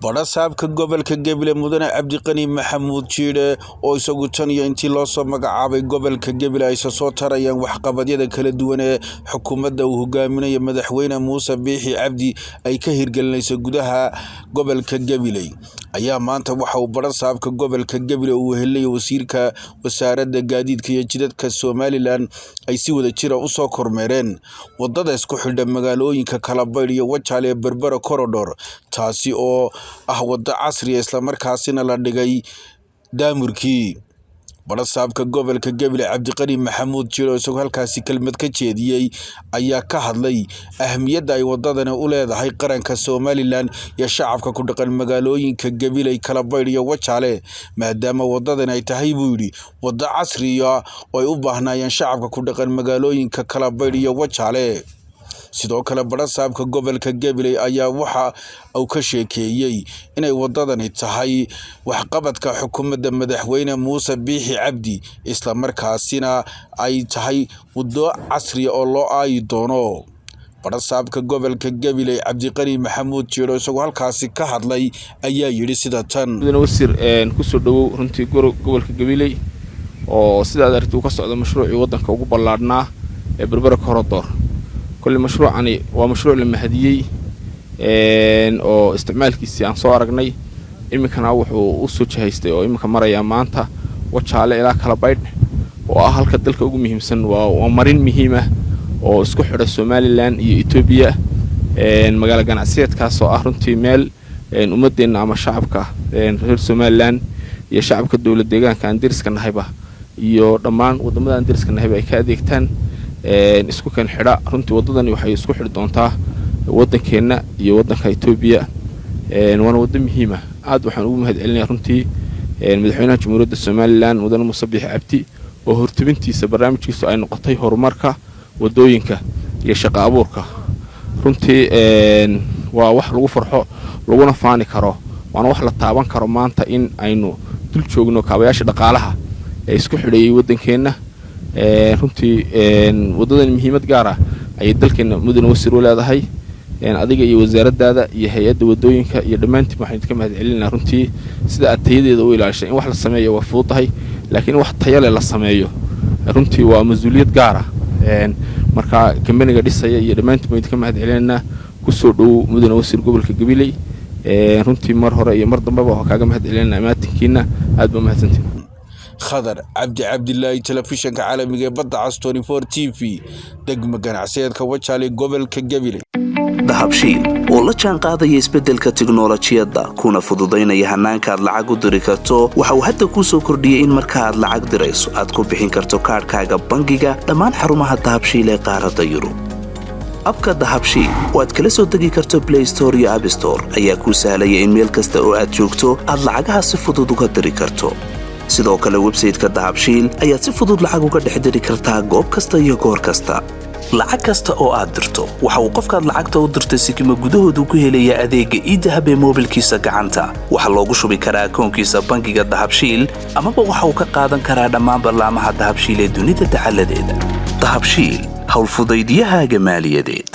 badhasaabka gobolka gebile mudane cabdiqani maxamuud jiidhe oo isagu tan iyo intii loo soo magacaabay gobolka gebile ayse soo tarayaan waxqabadyada kala duwan ee xukuumadda uu hogaaminayo madaxweyne muuse biixi cabdi ay ka hirgelinayso gudaha gobolka gabiley ayaa maanta waxa uu badhasaabka gobolka gebile uu wehelinaya wasiirka wasaaradda gaadiidka iyo jidadka somalilan ay si wada jira u soo kormeereen. Wadada isku xidha magaalooyinka kalabaydh iyo wajaal ee berbera korodhor taasi oo ah waddo casriya islamarkaasina la dhigay daamurkii badhasaabka gobolka gebile cabdiqani maxamuud jiro isagoo halkaasi kelmad ka jeediyey ayaa ka hadlay ahmiyadda ay wadadani u leedahay qaranka somalilan iyo shacabka ku dhaqan magaalooyinka gabiley kalabaydh iyo wajaale maadaama wadadani ay tahay buu yidhi waddo casriya oo ay u baahnaayeen shacabka ku dhaqan magaalooyinka kalabaydh iyo wajaale sidoo kale badhasaabka gobolka gabiley ayaa waxa uu ka sheekeeyey inay wadadani tahay waxqabadka xukuumadda madaxweyne muuse biixi cabdi islamarkaasina ay tahay waddo casriya oo loo aayi doono. Badhasaabka gobolka gabiley cabdiqani maxamuud jiiro isagoo halkaasi ka hadlay ayaa yidhi sida tan. Wasiir ku soo dhowow runtii gobolka gabiley oo sidaad aragti uu ka socdo mashruucii waddanka ugu ballaadhnaa ee berbera korodor kolle mashruucani waa mashruuc la mahadiyey oo isticmaalkiisii aan soo aragnay iminkana wuxuu u soo jihaystay oo iminka marayaa maanta wajaale ilaa kalabaydh oo ah halka dalka ugu muhiimsan waa marin muhiimah oo isku xidha somalilan iyo etoobiya magaalo ganacsiyeedkaas oo ah runtii meel ummadeenna ama shacabka reer somalilan iyo shacabka dowlad deegaanka aan deriska nahayba iyo dhammaan waddamada aan deriska nahayba ay ka adeegtaan isku kan xidha. Runtii waddadani waxay isku xidhi doontaa waddankeenna iyo waddanka etoobiya waana waddo muhiima. Aad waxaan ugu mahad celinaya runtii madaxweynaha jamhuuriyadda somalilan mudane muuse biixi cabdi oo hortubintiisa barnaamijkiisu ay noqotay horumarka waddooyinka iyo shaqo abuurka. Runtii waa wax lagu farxo laguna faani karo. Waana wax la taaban karo maanta in aynu dul joogno kaabayaasha dhaqaalaha ee isku xidheeyey waddankeenna runtii waddadan muhiimad gaar ah ayay dalkeena mudane wasiir u leedahay. Adiga iyo wasaaraddaada iyo hay'adda waddooyinka iyo dhammaantiin waxaan idinka mahad celinaa runtii sida aad tayadeeda u ilaalishay. In wax la sameeyo waa fududahay laakiin in wax tayale la sameeyo runtii waa mas'uuliyad gaara marka kambaniga dhisaya iyo dhammaantiin baan idinka mahad celinaynaa ku soo dhowow mudane wasiir gobolka gabiley. Runtii mar hore iyo mar dambeba waa kaaga mahad celinayna amaatinkiina aad baa mahadsantiin khadar cabdi cabdilaahi telefishanka caalamiga ee badda cas t v degma ganacsiyeedka wajaale gobolka gabiley dahabshiil oo la jaan qaadaya isbeddelka tiknolojiyadda kuna fududaynaya hannaanka aad lacag u diri karto waxa uu hadda kuu soo kordhiyey in marka aad lacag dirayso aad ku bixin karto kaadhkaaga bangiga dhammaan xarumaha dahabshiil ee qaaradda yurub. Abka dahabshiil oo aad kala soo degi karto blay store iyo abstore ayaa kuu sahlaya in meel kasta oo aad joogto aad lacagaha si fudud uga diri karto sidoo kale websayteka dahabshiil ayaad si fudud lacag uga dhex diri kartaa goob kasta iyo goor kasta. Lacag kasta oo aad dirto waxa uu qofkaad lacagta u dirtay sikima gudahoodu ku helayaa adeegga iidahab ee moobilkiisa gacanta. Waxaa loogu shubi karaa akoonkiisa bangiga dahabshiil amaba waxa uu ka qaadan karaa dhammaan ballaamaha dahabshiil ee dunida dacaladeeda dahabshiil howlfudaydyahaaga maaliyadeed